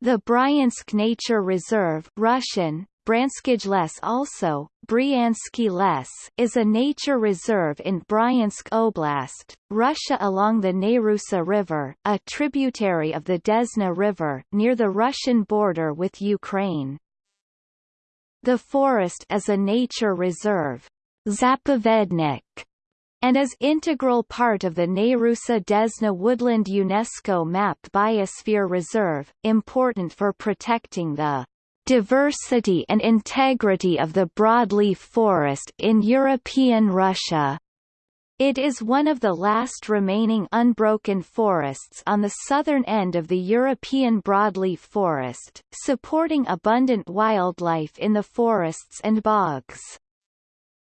The Bryansk Nature Reserve Russian, Les also, Les is a nature reserve in Bryansk Oblast, Russia along the Nerusa River, a tributary of the Desna River, near the Russian border with Ukraine. The forest is a nature reserve Zapovednik, and is integral part of the Nerusa-Desna Woodland UNESCO MAB Biosphere Reserve, important for protecting the diversity and integrity of the broadleaf forest in European Russia. It is one of the last remaining unbroken forests on the southern end of the European broadleaf forest, supporting abundant wildlife in the forests and bogs.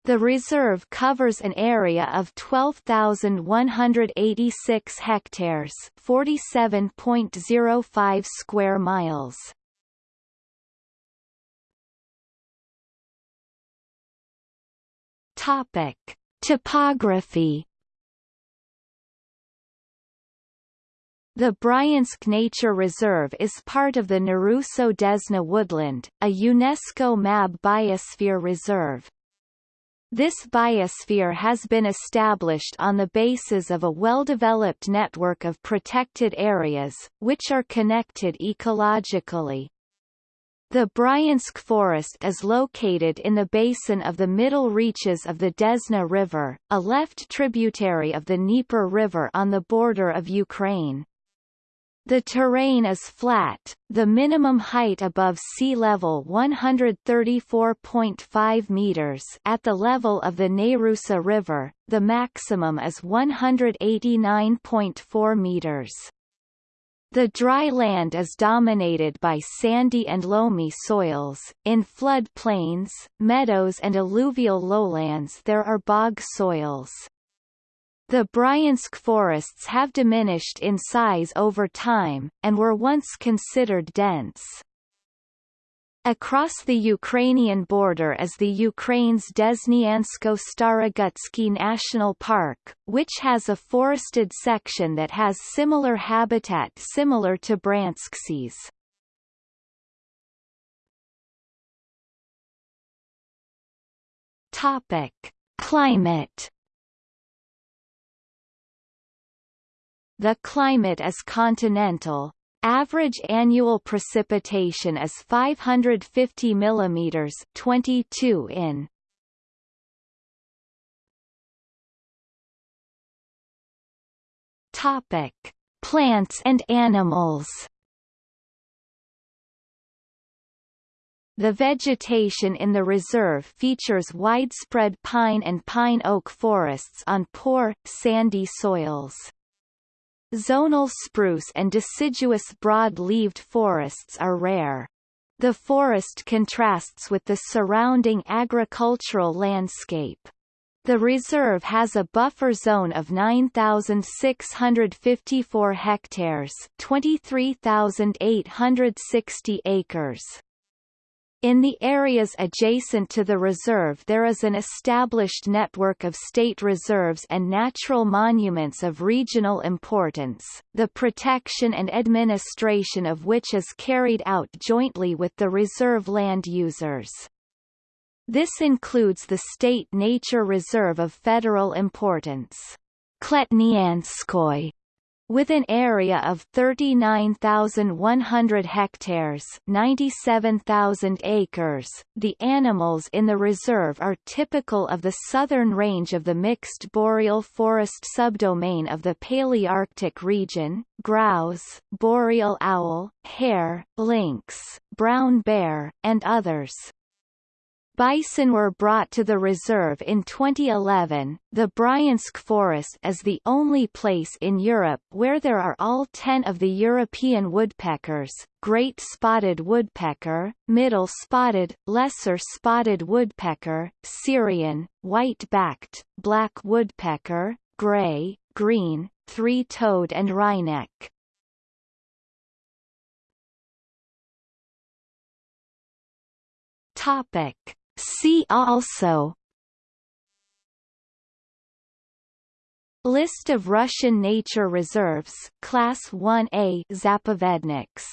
The reserve covers an area of 12,186 hectares 47.05 square miles. Topic. Topography The Bryansk Nature Reserve is part of the Nerusa-Desna Woodland, a UNESCO MAB biosphere reserve. This biosphere has been established on the basis of a well-developed network of protected areas, which are connected ecologically. The Bryansk Forest is located in the basin of the middle reaches of the Desna River, a left tributary of the Dnieper River on the border of Ukraine. The terrain is flat, the minimum height above sea level 134.5 meters at the level of the Nerusa River, the maximum is 189.4 meters. The dry land is dominated by sandy and loamy soils, in flood plains, meadows and alluvial lowlands there are bog soils. The Bryansk forests have diminished in size over time, and were once considered dense. Across the Ukrainian border is the Ukraine's Desnyansko-Starogutsky National Park, which has a forested section that has similar habitat similar to Bryansk's. Topic: Climate The climate is continental. Average annual precipitation is 550 mm 22 in. Topic: Plants and animals. The vegetation in the reserve features widespread pine and pine oak forests on poor, sandy soils. Zonal spruce and deciduous broad-leaved forests are rare. The forest contrasts with the surrounding agricultural landscape. The reserve has a buffer zone of 9,654 hectares 23,860 acres. In the areas adjacent to the reserve there is an established network of state reserves and natural monuments of regional importance, the protection and administration of which is carried out jointly with the reserve land users. This includes the State Nature Reserve of federal importance. Kletnyanskoy with an area of 39,100 hectares 97,000 acres, the animals in the reserve are typical of the southern range of the mixed boreal forest subdomain of the Palearctic region, grouse, boreal owl, hare, lynx, brown bear, and others. Bison were brought to the reserve in 2011. The Bryansk Forest is the only place in Europe where there are all ten of the European woodpeckers, great spotted woodpecker, middle spotted, lesser spotted woodpecker, Syrian, white-backed, black woodpecker, gray, green, three-toed and wryneck. Topic See also List of Russian nature reserves Class 1A Zapovedniks